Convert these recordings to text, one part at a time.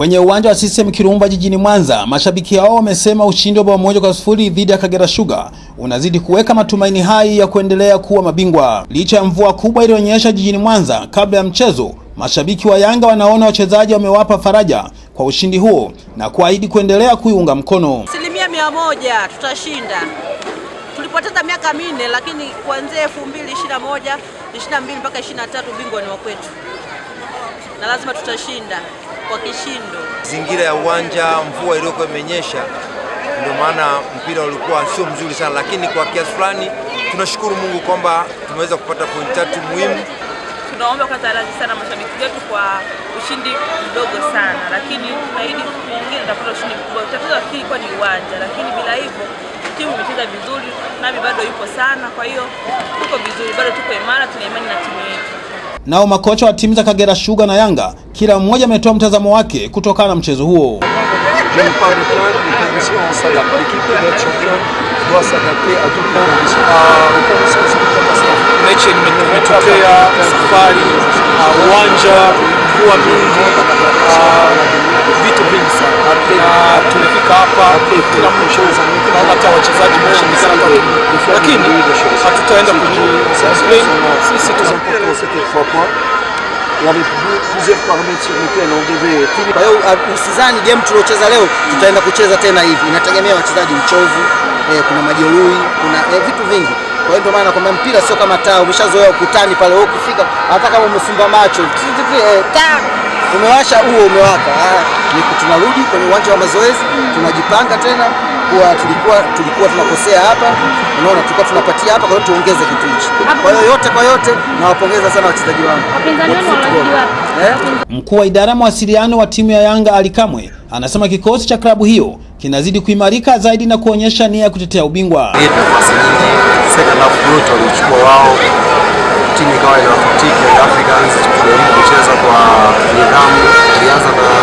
Kwenye uwanja wa CCM Kirumba jijini Mwanza, mashabiki hao wamesema ushindi wa bao moja kwa sifuri dhidi ya Kagera Sugar unazidi kuweka matumaini hai ya kuendelea kuwa mabingwa. Licha ya mvua kubwa iliyonyesha jijini Mwanza kabla ya mchezo, mashabiki wa Yanga wanaona wachezaji wamewapa faraja kwa ushindi huo na kuahidi kuendelea kuiunga mkono. Asilimia mia moja tutashinda. Tulipoteza miaka minne, lakini kuanzia 2021 22 mpaka 23 bingwa ni wa kwetu, na lazima tutashinda kwa kishindo. Zingira ya uwanja, mvua iliyokuwa imenyesha, ndio maana mpira ulikuwa sio mzuri sana, lakini kwa kiasi fulani tunashukuru Mungu kwamba tumeweza kupata pointi tatu muhimu. Tunaomba kwa radhi sana mashabiki wetu kwa ushindi mdogo sana, lakini tunaahidi mwingine tutapata ushindi mkubwa. Tatizo lakini kwa ni uwanja, lakini bila hivyo timu imecheza vizuri, nami bado yupo sana. Kwa hiyo tuko vizuri, bado tuko imara, tuna imani na timu yetu. Nao makocha wa timu za Kagera Sugar na Yanga kila mmoja ametoa mtazamo wake kutokana na mchezo huo. Mechi imetokea safari, uwanja kuwa mingi, vitu vingi sana. Hapa, hata wachezaji lakini hatutaenda. Sisi Il y avait plus- plusieurs paramètres. Kwa hiyo usizani game tuliocheza leo tutaenda kucheza tena hivi, inategemea wachezaji uchovu, eh, kuna majeruhi, kuna eh, vitu vingi. Kwa hiyo ndio maana kwamba mpira sio kama taa, umeshazoea ukutani pale, wewe ukifika hata kama umefumba macho eh, taa umewasha huo umewaka. Ah, ni tunarudi kwenye uwanja wa mazoezi, tunajipanga tena kuwa tulikuwa tulikuwa tunakosea hapa, unaona, tulikuwa tunapatia hapa, kwa hiyo tuongeze kitu hichi. Kwa hiyo yote kwa yote, nawapongeza sana wachezaji wangu Wapinzani wenu wanazidi wapi? eh? Mkuu wa idara ya mawasiliano wa timu ya Yanga Ali Kamwe anasema kikosi cha klabu hiyo kinazidi kuimarika zaidi na kuonyesha nia ya kutetea ubingwa. nafasi nyingi second half yote walichukua wao, timu ikawa inafutika Africans, tukijaribu kucheza kwa nidhamu. ilianza na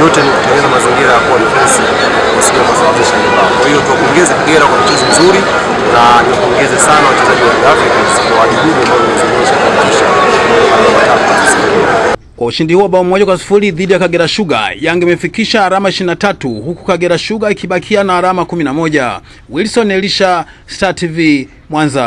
Yote ni kutengeneza mazingira ya kuwa defense wasije kusababisha mabao. Kwa hiyo tuwapongeze Kagera kwa mchezo mzuri na niwapongeze sana wachezaji wa Africans kwa wajibu ambao wamezungusha kuhakikisha Kwa ushindi huo bao moja kwa sifuri dhidi ya Kagera Sugar, Yanga imefikisha alama 23 huku Kagera Sugar ikibakia na alama 11. Wilson Elisha, Star TV, Mwanza.